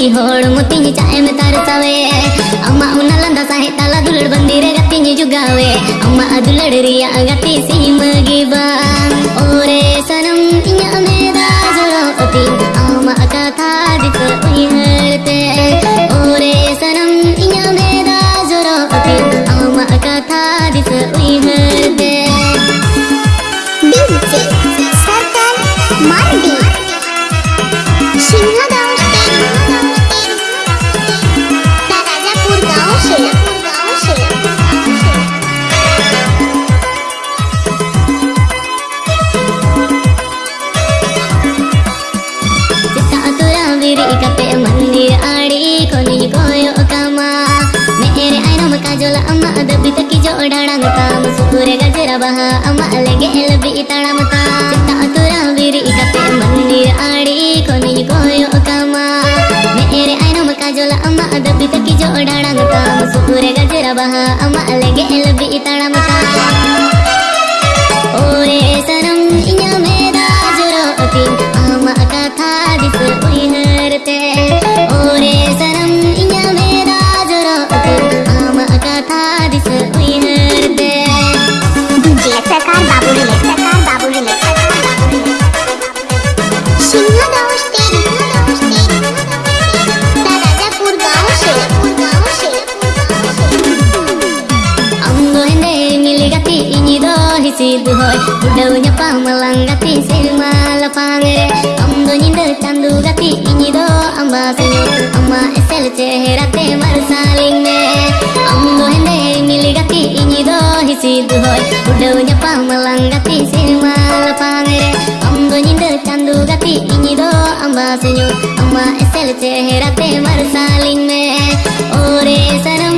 itang jiwi hor mutinya cae metar sawe amma unalanda sahe tala dulur bandire gatinya juga we amma adulur ria gati si magi bang ore sanam inya meda joro oti amma kata di herte ore sanam inya meda adabi taki jo darang tam Sukure gajra baha amma lege elbi itana mata Sita atura viri ikape mandir adi koni koyo kama Mere aina maka jola amma adabi taki jo darang tam Sukure gajra baha amma lege elbi itana mata hisidu hoy Udau nyapa malang gati silma lapangere Ambo nyinde tandu gati inyi do amba senyo Amma esel cehera te marsaling me Ambo hende mili gati inyi hisidu hoy Udau nyapa malang gati silma lapangere चेहरा पे वर्षाली में। ओरे शर्म